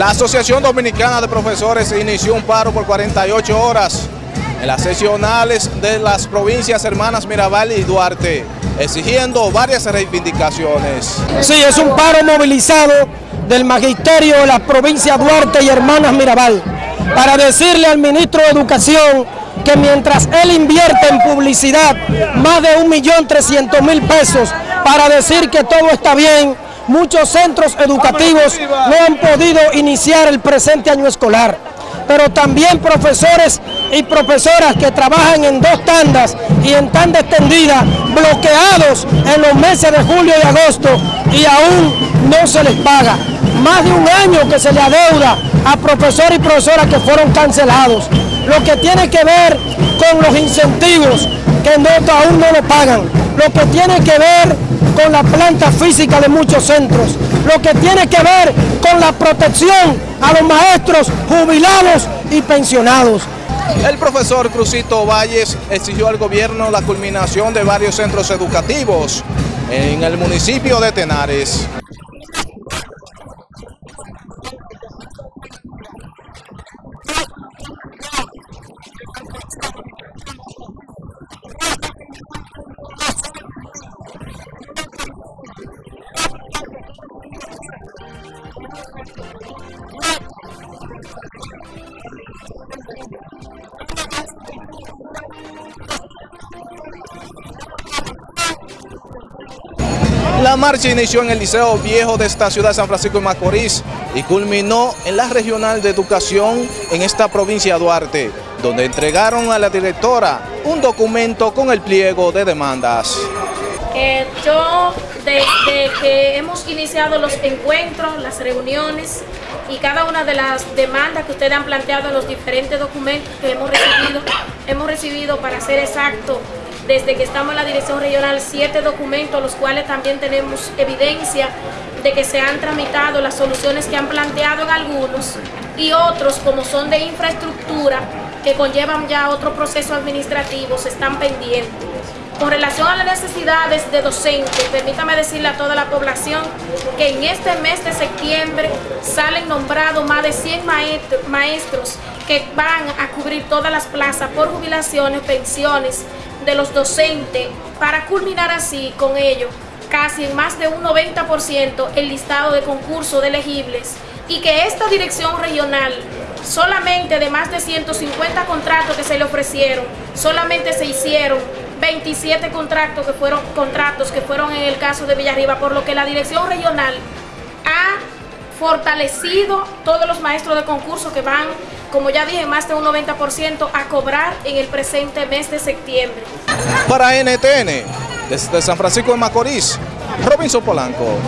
La Asociación Dominicana de Profesores inició un paro por 48 horas en las sesionales de las provincias hermanas Mirabal y Duarte, exigiendo varias reivindicaciones. Sí, es un paro movilizado del magisterio de las provincias Duarte y hermanas Mirabal para decirle al ministro de Educación que mientras él invierte en publicidad más de 1.300.000 pesos para decir que todo está bien, muchos centros educativos no han podido iniciar el presente año escolar. Pero también profesores y profesoras que trabajan en dos tandas y en tanda extendida, bloqueados en los meses de julio y agosto y aún no se les paga. Más de un año que se le adeuda a profesores y profesoras que fueron cancelados. Lo que tiene que ver con los incentivos que no, aún no lo pagan. Lo que tiene que ver con la planta física de muchos centros, lo que tiene que ver con la protección a los maestros jubilados y pensionados. El profesor Crucito Valles exigió al gobierno la culminación de varios centros educativos en el municipio de Tenares. La marcha inició en el Liceo Viejo de esta ciudad de San Francisco de Macorís y culminó en la Regional de Educación en esta provincia de Duarte, donde entregaron a la directora un documento con el pliego de demandas. Eh, yo, desde que hemos iniciado los encuentros, las reuniones y cada una de las demandas que ustedes han planteado en los diferentes documentos que hemos recibido, hemos recibido, para ser exacto, desde que estamos en la Dirección Regional, siete documentos, los cuales también tenemos evidencia de que se han tramitado las soluciones que han planteado en algunos y otros, como son de infraestructura, que conllevan ya otro proceso administrativo, se están pendientes. Con relación a las necesidades de docentes, permítame decirle a toda la población que en este mes de septiembre salen nombrados más de 100 maestros que van a cubrir todas las plazas por jubilaciones, pensiones, de los docentes. Para culminar así con ello casi en más de un 90% el listado de concursos de elegibles y que esta dirección regional solamente de más de 150 contratos que se le ofrecieron, solamente se hicieron 27 contratos que fueron contratos que fueron en el caso de Villarriba, por lo que la dirección regional ha fortalecido todos los maestros de concurso que van como ya dije, más de un 90% a cobrar en el presente mes de septiembre. Para NTN, desde San Francisco de Macorís, Robinson Polanco.